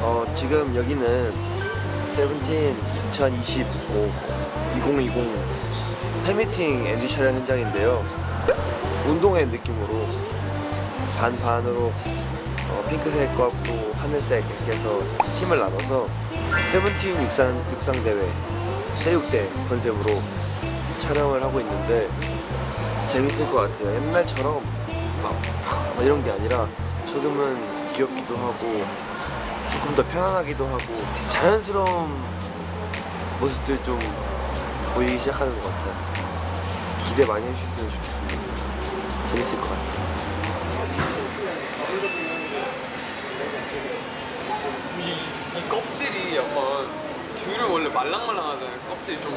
어, 지금 여기는 세븐틴 2025 2020 팬미팅 MD 촬영 현장인데요. 운동회 느낌으로 반반으로 어, 핑크색과 또 하늘색 이렇게 해서 팀을 나눠서 세븐틴 육상, 육상대회 체육대 컨셉으로 촬영을 하고 있는데 재밌을 것 같아요. 옛날처럼 막, 막 이런 게 아니라 조금은 귀엽기도 하고 조금 더 편안하기도 하고 자연스러운 모습들 좀 보이기 시작하는 것 같아요. 기대 많이 해주셨으면 좋겠습니다. 재밌을 것 같아요. 이, 이 껍질이 약간 귤은 원래 말랑말랑하잖아요. 껍질이 좀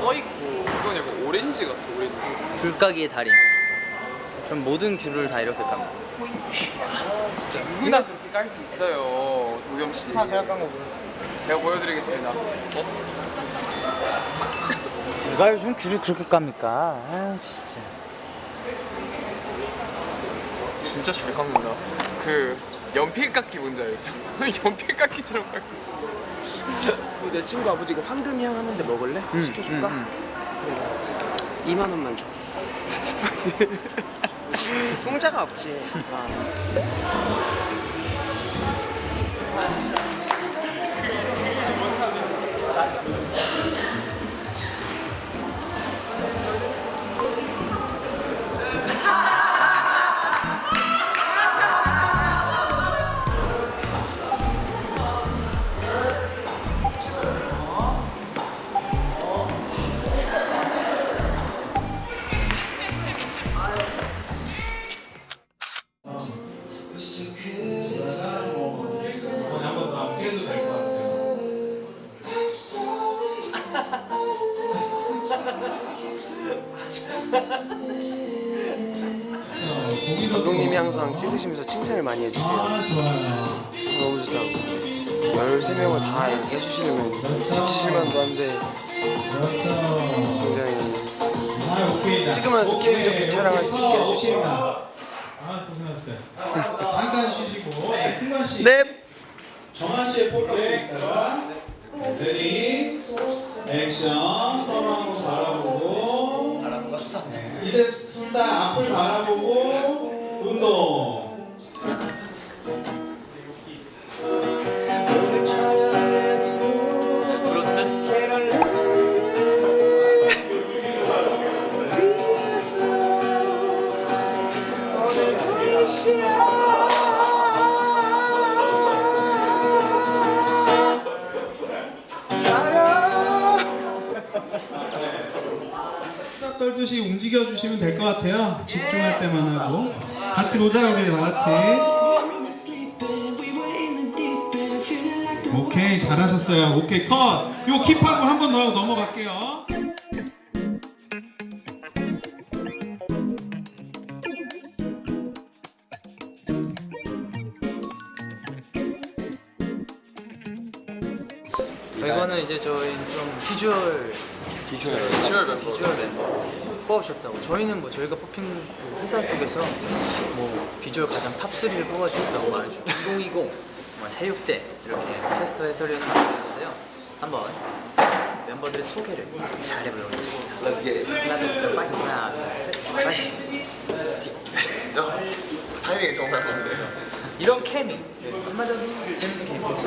떠있고 이건 약간 오렌지 같아 오렌지. 귤까기의 달인. 전 모든 귤을 다 이렇게 깝니다. 진짜 누구나 그렇게 깔 수 있어요. 도겸 씨. 다 제가 깐 거고요. 제가 보여드리겠습니다. 어? 누가 요즘 귤을 그렇게 깝니까? 아 진짜. 진짜 잘 깎는다. 그 연필 깎기 뭔지 알죠? 연필 깎기처럼 깎고 있어. 내 친구 아버지가 황금향 하는데 먹을래? 시켜줄까? 음, 그래 2만 원만 줘 공짜가 없지 아. 감독님이 항상 찍으시면서 칭찬을 많이 해주세요. 너무 좋다고 13명을 다 이렇게 해주시려면 지치실 만도 한데 굉장히 찍으면서 기분 좋게 촬영할 수 있게 해주시고 아 고생하셨어요. 잠깐 쉬시고. 네, 승관 씨, 네. 정한 씨의 볼러를 있다가 ready action 서로 한번 바라보고. 네, 이제 둘 다 앞을 바라보고 운동. 들었지? 움직여 주시면 될 것 같아요. 집중할 때만 하고 같이 보자 우리 다 같이. 오케이 잘하셨어요. 오케이 컷. 요 킵하고 한 번 더 넘어갈게요. 저희 좀 비주얼 비주얼 비주얼 멤버. 비주얼 멤버 뽑으셨다고. 저희는 뭐 저희가 뽑힌 그 회사 쪽에서 뭐 비주얼 가장 top 3를 뽑아주셨다고 말해주고 2020뭐 새육대 이렇게 테스트 해설위원 나왔는데요. 한번 멤버들의 소개를 잘 해보겠습니다. Let's get it. 하나 둘셋 파이팅. 하나 둘셋. 파이팅. 야, 타이밍이 정말 좋은데. 이런 케미 한마디로 재밌는 케미 그치?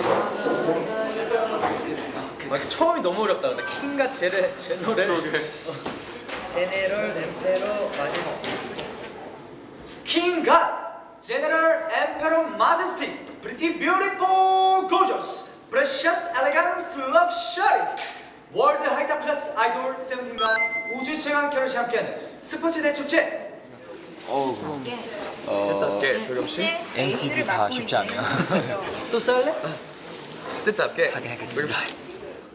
맞아 처음이 너무 어렵다 근데 킹과 제레 제노를. 제네럴 엠페로 마제스티 킹과 제네럴 엠페로 마제스티 프리티 뷰티풀 고저스 프레셔스 엘레강스 럭셔리 월드 하이타 플러스 아이돌 세븐틴과 우주 최강 결혼식 함께하는 스포츠 대축제 뜻답게 도겸 씨. MC도 다 쉽지 않아요. 또 썰래? 뜻답게. 파이팅 하겠습니다.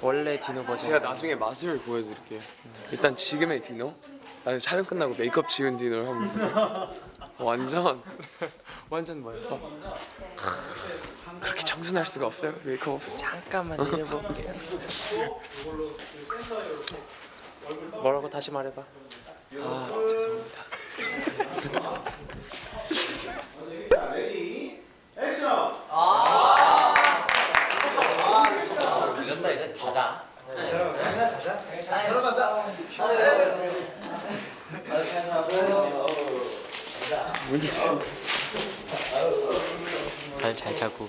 원래 디노 버전. 제가 나중에 맛을 보여드릴게요. 일단 지금의 디노, 나중에 촬영 끝나고 메이크업 지운 디노를 한번 보세요. 완전 완전 뭐예요? 그렇게 청순할 수가 없어요. 메이크업. 잠깐만 내려볼게요. 뭐라고 다시 말해봐. 아 죄송합니다. 다들 잘 자고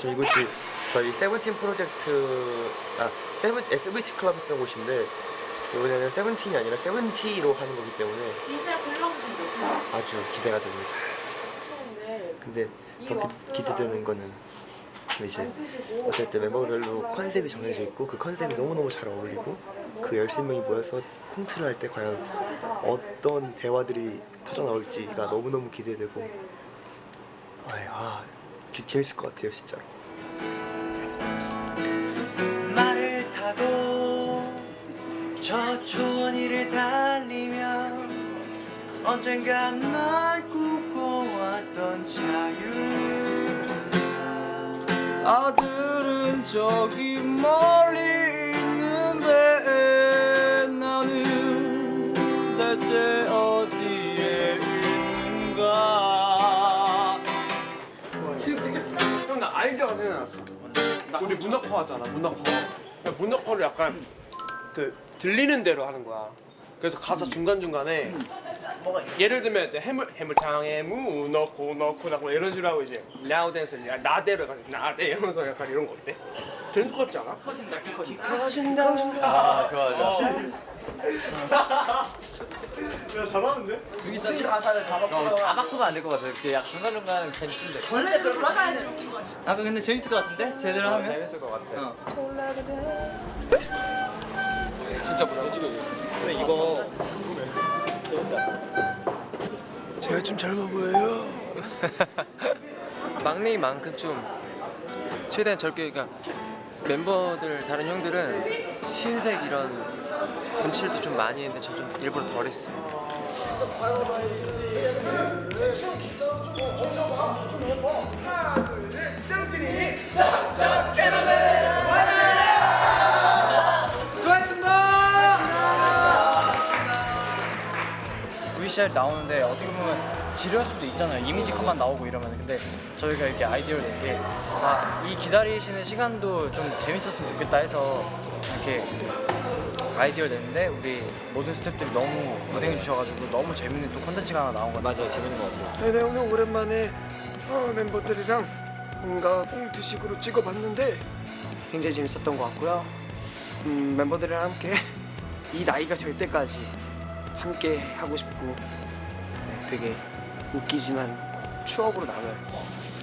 금 이곳이 저희 세븐틴 프로젝트 아 세븐 SVT 클럽 했던 곳인데 이번에는 세븐틴이 아니라 세븐티로 하는 거기 때문에. 아주 기대가 됩니다. 근데 더 기, 기대되는 거는 이제 어쨌든 멤버별로 컨셉이 정해져 있고 그 컨셉이 너무너무 잘 어울리고 그 13명이 모여서 콩트를 할 때 과연 어떤 대화들이 터져 나올지가 너무너무 기대되고. 아 기- 재밌을 것 같아요 진짜로. 말을 타고 저 초원위를 달리며 언젠가 널 꿈꿔왔던 자유 아들은 저기 멀리 생각났어. 우리 문어커 하잖아, 문어커. 문어커를 약간 그 들리는 대로 하는 거야. 그래서 가사 중간 중간에 예를 들면 이제 해물 해물탕에 무 넣고 넣고 넣고 이런 식으로 하고 이제 now dance 야 나대로 가 나대 이러면서 약간 이런 거 어때? 재밌을 것 같지 않아? 커진다 키 커진다. 커진다. 아 좋아 좋아 야 잘하는데? 다 바꾸면 안 될 것 같아 그약 중간중간 재밌는데 아까 근데 재밌을 것 같은데? 제대로 하면? 재밌을 것 같아 진짜 부담스러워. 근데 이거 제가 좀 젊어 보여요. 막내인 만큼 좀 최대한 젊게 그러니까 멤버들 다른 형들은 흰색 이런 분칠도 좀 많이 했는데 저 좀 일부러 덜 했어요. VCR 나 오는데 어떻게 보면 지루할 수도 있잖아요. 이미지 컷만 나오고 이러면 근데 저희가 이렇게 아이디어를 낸게 아, 이 기다리시는 시간도 좀 재밌었으면 좋겠다 해서 이렇게 아이디어를 냈는데 우리 모든 스태프들이 너무 고생해 주셔가지고 너무 재밌는 또 콘텐츠가 하나 나온 것 같아요. 맞아요, 재밌는 것 같아요. 네, 오늘 오랜만에 어, 멤버들이랑 뭔가 꽁트식으로 찍어봤는데 굉장히 재밌었던 것 같고요. 음, 멤버들이랑 함께 이 나이가 될 때까지 함께 하고 싶고 네, 되게 웃기지만 추억으로 남을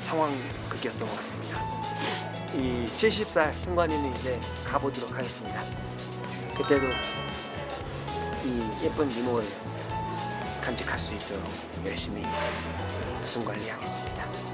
상황극이었던 것 같습니다. 이 70살 승관이는 이제 가보도록 하겠습니다. 그때도 이 예쁜 미모를 간직할 수 있도록 열심히 무슨 관리하겠습니다.